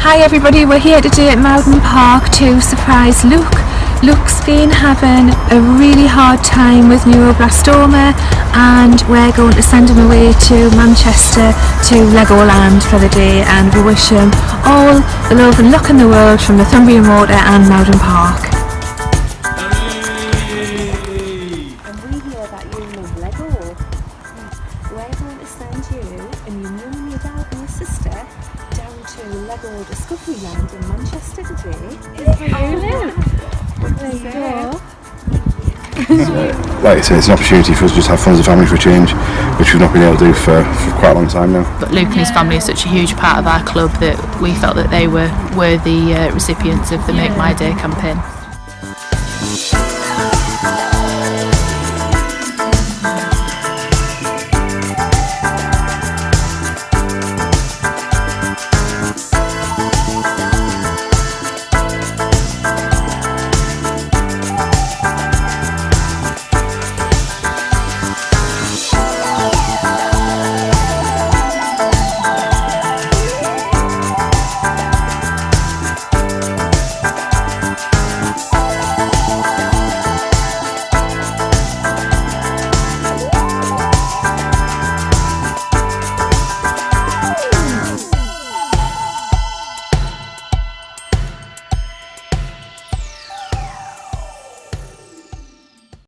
Hi everybody, we're here today at Malvern Park to surprise Luke. Luke's been having a really hard time with neuroblastoma and we're going to send him away to Manchester to Legoland for the day and we wish him all the love and luck in the world from Northumbrian Water and Malvern Park. Lego. We're going to send you and your mum, your Lego Discovery Land in Manchester today. Is where you live. There you go. like I say, it's an opportunity for us to just have fun as a family for a change, which we've not been able to do for, for quite a long time now. But Luke and his family are such a huge part of our club that we felt that they were worthy uh, recipients of the Make My Day campaign.